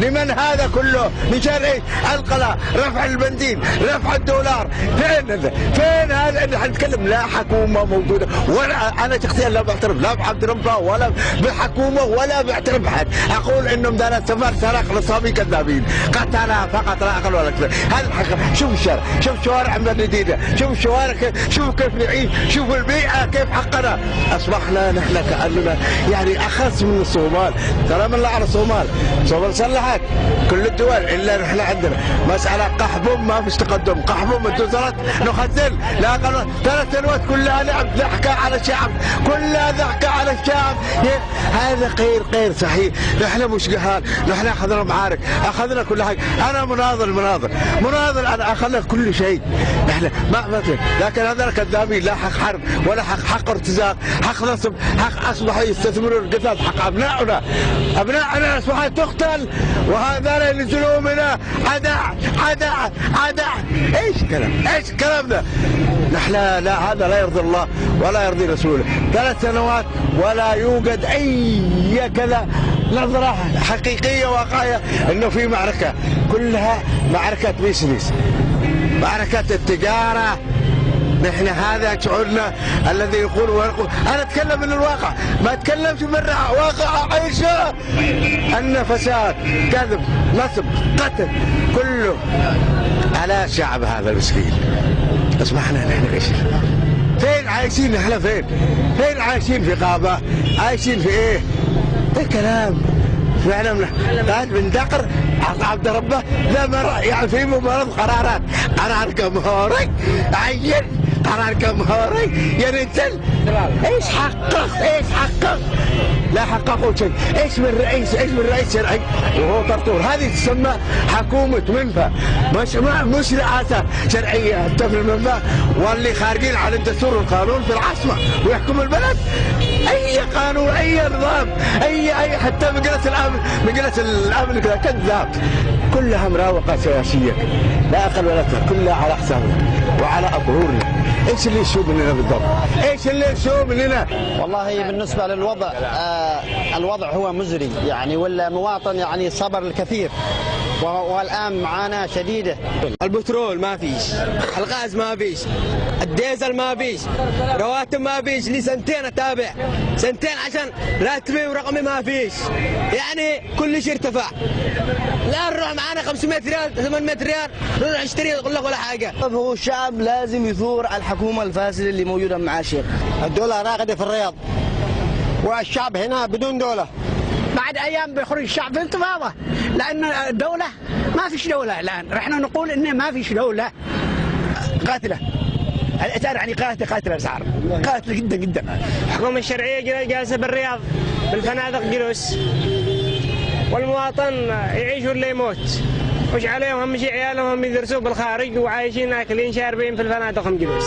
لمن هذا كله؟ شر إيش القلاء رفع البنزين رفع الدولار. فين فين هذا؟ إحنا نتكلم لا حكومة موجودة ولا أنا شخصيا لا بعترف لا بعبد ربه ولا بالحكومة ولا بعترف بحد. أقول إنهم دار السفر سرق نصابي كذابين. قتل فقط لا أقل ولا أكثر. هذا الحق شوف الشارع شوف شوارع مدينه شوف الشوارع شوف كيف نعيش شوف البيئة كيف حقنا. أصبحنا نحن كأننا يعني اخس من الصومال سلام الله على الصومال الصومال سلحت كل الدول إلا نحن عندنا. مساله قحبهم ما فيش تقدم. قحبهم الدوزرات نخزن. لا ثلاث سنوات كلها لعب ضحكة على الشعب. كلها ضحكة على الشعب. هذا غير غير صحيح. نحن مش جهال. نحن أخذنا معارك. أخذنا كل حاجة. أنا مناضل مناضل. مناضل. أنا أخذنا كل شيء. نحن ما مثل لكن هذول كذابين لا حق حرب ولا حق حق ارتزاق. حق نصب. حق أصبحوا يستثمرون القتال. حق ابنائنا ابنائنا اصبحت تقتل. وهذول ينزلون منا عدع عدع عدع إيش كلام؟ إيش الكلام ده نحن لا هذا لا يرضي الله ولا يرضي رسوله. ثلاث سنوات ولا يوجد أي كذا نظرة حقيقية واقعية إنه في معركة. كلها معركة بيسنس معركة التجارة. نحن هذا شعورنا الذي يقول ويقول أنا أتكلم من الواقع ما أتكلمش من واقع عيشه أن فساد كذب نصب قتل كله على شعب هذا المسكين. اصبحنا نحن إيش فين عايشين إحنا فين؟ فين عايشين في غابه عايشين في إيه؟ ده كلام فعلا قال من دقر عبد ربه لا مرة يعني في مباراة قرارات. قرار جمهوري عين قرار جمهوري ينزل إيش حقق إيش حقق لا حققوا شيء. إيش من رئيس إيش من رئيس شرعي؟ وهو طرطور هذه تسمى حكومة منفى. مش مش رئاسة شرعية. في المنفى واللي خارجين على الدستور والقانون في العاصمة. ويحكم البلد. أي قانون أي نظام اي اي حتى مجلس الامن مجلس الأمن كذا. كذاب. كلها مراوغه سياسية. لا أقل ولا أكثر كلها على حسابنا وعلى ظهورنا إيش اللي يسوء مننا بالضبط؟ إيش اللي يسوء مننا؟ والله بالنسبة للوضع آه الوضع هو مزري يعني والمواطن يعني صبر الكثير والآن معاناه شديدة. البترول ما فيش الغاز ما فيش الديزل ما فيش رواتب ما فيش لي سنتين أتابع. سنتين عشان راتبي ورقمي ما فيش. يعني كل شيء ارتفع. لا نروح معانا 500 ريال 800 ريال نروح نشتري يقول لك ولا حاجة. هو الشعب لازم يثور على الحكومة الفاسدة اللي موجودة مع الشيخ. الدولة راقدة في الرياض. والشعب هنا بدون دولة. بعد أيام بيخرج الشعب في انتفاضه لأن الدولة ما فيش دولة الآن. إحنا نقول إن ما فيش دولة قاتلة. الاسعار يعني قاتله قاتله الأسعار. قاتله جدا جدا. الحكومة الشرعية جالسة بالرياض بالفنادق جلوس. والمواطن يعيش ولا يموت. وش عليهم؟ اهم شيء عيالهم يدرسوا بالخارج وعايشين آكلين شاربين في الفنادق جلوس.